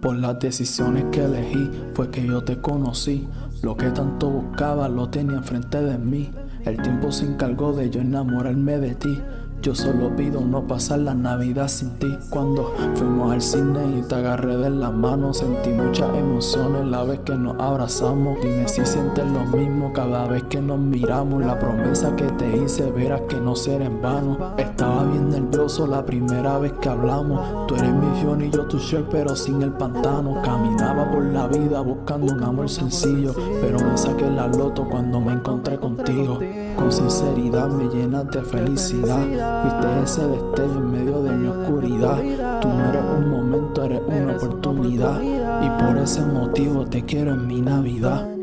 Por las decisiones que elegí fue que yo te conocí. Lo que tanto buscaba lo tenía enfrente de mí. El tiempo se encargó de yo enamorarme de ti. Yo solo pido no pasar la Navidad sin ti. Cuando fuimos al cine y te agarré de la mano, sentí muchas emociones la vez que nos abrazamos. Dime si sientes lo mismo cada vez que nos miramos. La promesa que te hice, verás que no será en vano. Estaba bien la primera vez que hablamos. Tú eres mi Fiona y yo tu Shrek, pero sin el pantano. Caminaba por la vida buscando un amor sencillo, pero me saqué la loto cuando me encontré contigo. Con sinceridad me llenas de felicidad. Fuiste ese destello en medio de mi oscuridad. Tú no eres un momento, eres una oportunidad. Y por ese motivo te quiero en mi Navidad.